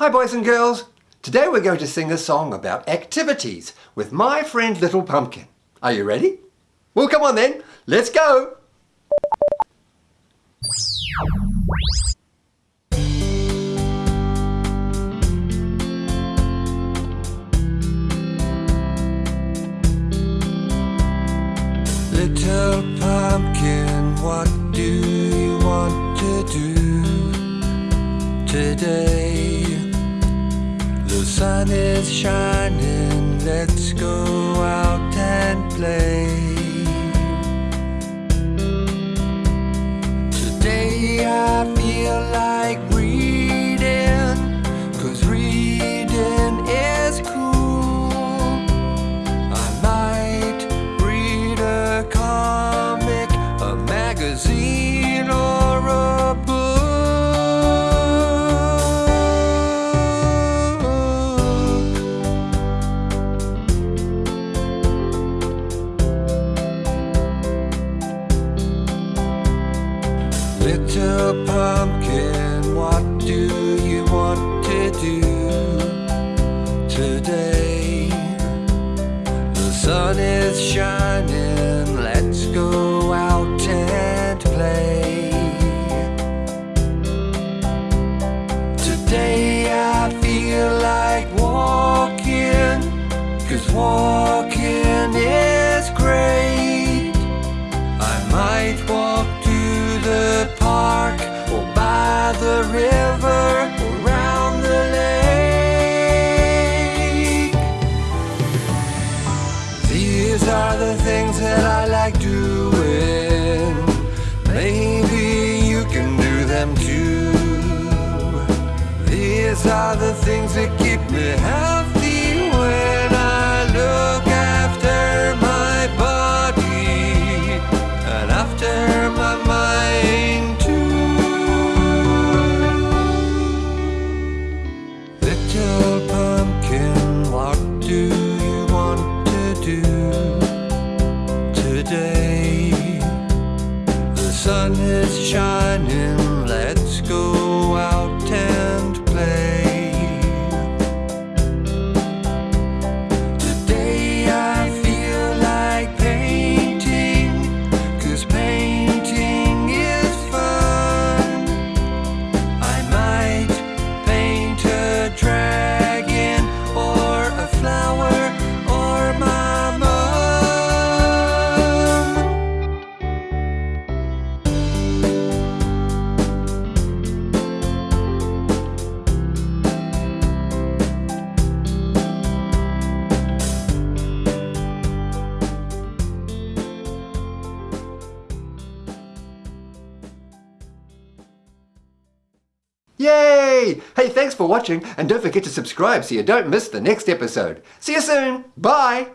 Hi boys and girls. Today we're going to sing a song about activities with my friend Little Pumpkin. Are you ready? Well come on then, let's go! Little pumpkin, what do you want to do today? Sun is shining, let's go out and play. Today I feel like Little pumpkin, what do you want to do today? The sun is shining, let's go out and play. Today I feel like walking, cause walking things that keep me healthy when I look after my body and after my mind too. Little pumpkin, what do you want to do today? The sun is shining, Yay! Hey, thanks for watching and don't forget to subscribe so you don't miss the next episode. See you soon. Bye!